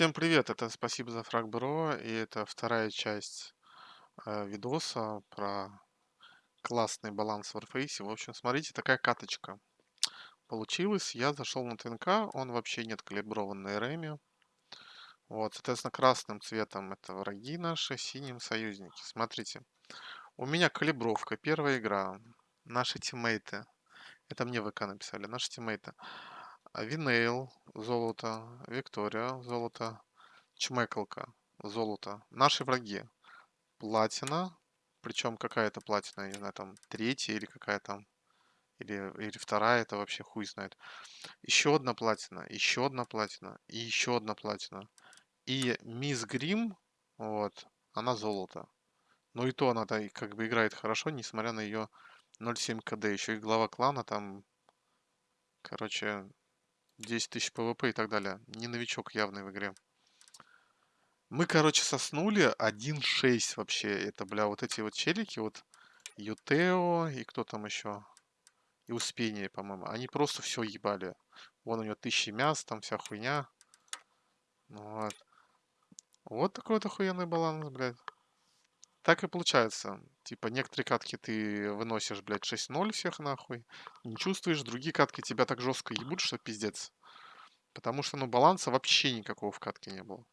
Всем привет! Это спасибо за фраг бро, и это вторая часть э, видоса про классный баланс в Warface. В общем, смотрите, такая каточка получилась. Я зашел на ТНК, он вообще нет калиброван на РМе. Вот, соответственно, красным цветом это враги наши, синим союзники. Смотрите, у меня калибровка, первая игра, наши тиммейты. Это мне ВК написали, наши тиммейты. Винейл, золото, Виктория, золото, Чмекалка, золото. Наши враги. Платина, причем какая-то платина, не знаю, там третья или какая там, или, или вторая, это вообще хуй знает. Еще одна платина, еще одна платина, и еще одна платина. И Мисс Грим, вот, она золото. Но и то она -то как бы играет хорошо, несмотря на ее 0.7 KD. Еще и глава клана там, короче, 10 тысяч PVP и так далее. Не новичок явный в игре. Мы, короче, соснули 1.6 вообще. Это, бля, вот эти вот челики, вот Ютео и кто там еще? И Успение, по-моему. Они просто все ебали. Вон у него тысячи мяс, там вся хуйня. Вот. Вот такой вот охуенный баланс, блядь. Так и получается. Типа, некоторые катки ты выносишь, блядь, 6-0 всех нахуй. Не чувствуешь, другие катки тебя так жестко ебут, что пиздец. Потому что, ну, баланса вообще никакого в катке не было.